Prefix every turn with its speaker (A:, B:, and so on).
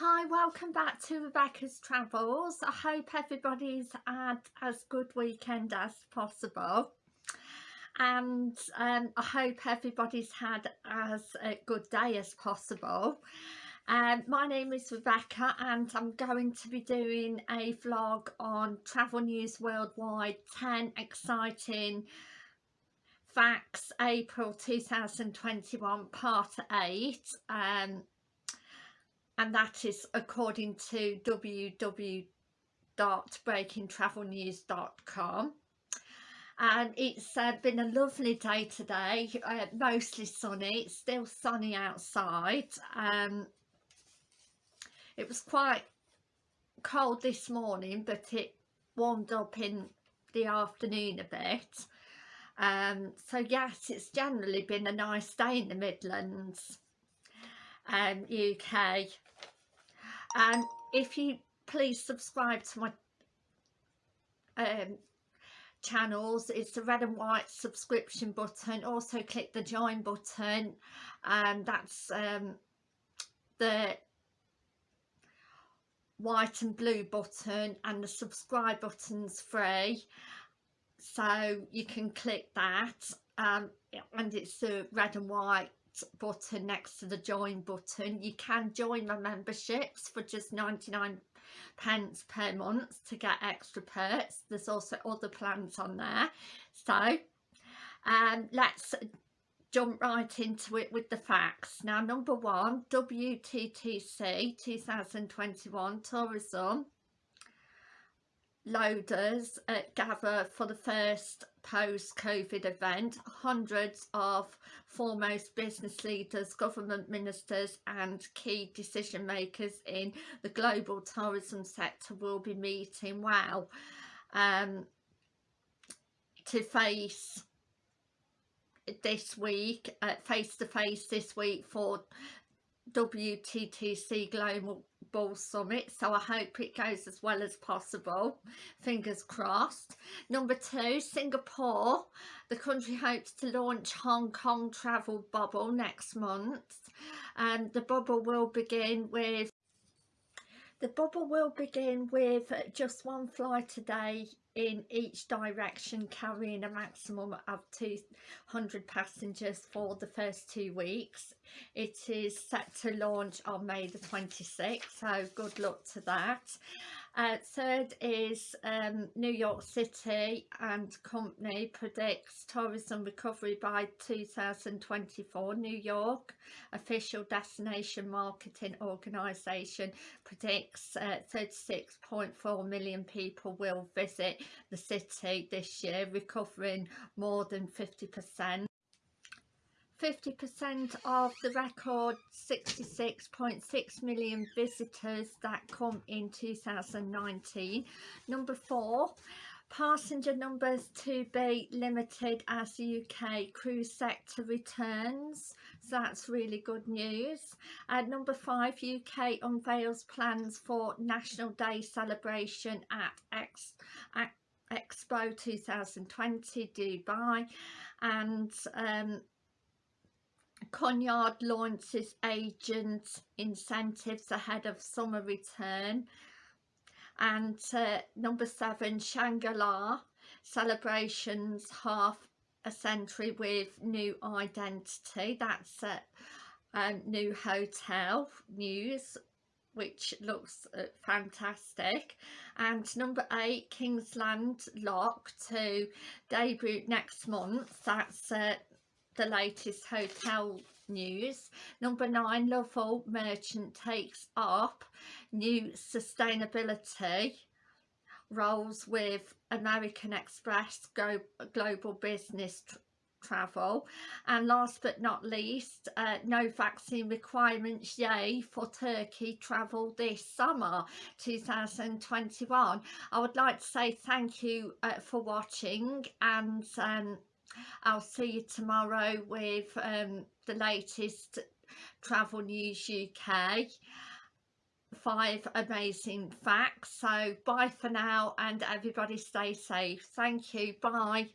A: Hi, welcome back to Rebecca's Travels. I hope everybody's had as good weekend as possible and um, I hope everybody's had as a good day as possible. Um, my name is Rebecca and I'm going to be doing a vlog on Travel News Worldwide 10 exciting facts April 2021 part 8 um, and that is according to www.breakingtravelnews.com and it's uh, been a lovely day today uh, mostly sunny it's still sunny outside. Um, it was quite cold this morning but it warmed up in the afternoon a bit. Um, so yes it's generally been a nice day in the Midlands um, UK and if you please subscribe to my um, channels. It's the red and white subscription button. Also click the join button. And that's um, the white and blue button and the subscribe button's free. So you can click that. Um, and it's the red and white button next to the join button. You can join my memberships for just 99 pence per month to get extra perks. There's also other plans on there. So um let's jump right into it with the facts. Now number one WTTC 2021 tourism loaders at gather for the first post-COVID event. Hundreds of foremost business leaders, government ministers and key decision makers in the global tourism sector will be meeting. Wow. Um, to face this week, uh, face to face this week for WTTC Global Ball summit so I hope it goes as well as possible. Fingers crossed. Number two Singapore. The country hopes to launch Hong Kong travel bubble next month. And the bubble will begin with the bubble will begin with just one flight a day in each direction carrying a maximum of 200 passengers for the first two weeks. It is set to launch on May the 26th so good luck to that uh, third is um, New York City and company predicts tourism recovery by 2024. New York official destination marketing organisation predicts uh, 36.4 million people will visit the city this year, recovering more than 50%. 50% of the record 66.6 million visitors that come in 2019. Number four, passenger numbers to be limited as the UK cruise sector returns. So that's really good news. At number five, UK unveils plans for National Day celebration at, X, Expo 2020 Dubai and um, Cunard launches agent incentives ahead of summer return. And uh, number seven Shangri-La celebrations half a century with new identity. That's a um, new hotel news which looks uh, fantastic. And number eight Kingsland Locke to debut next month. That's uh, the latest hotel news. Number nine, Lovell Merchant takes up new sustainability roles with American Express Go Global Business travel and last but not least uh, no vaccine requirements yay for Turkey travel this summer 2021 I would like to say thank you uh, for watching and um, I'll see you tomorrow with um, the latest Travel News UK five amazing facts. So bye for now and everybody stay safe. Thank you. Bye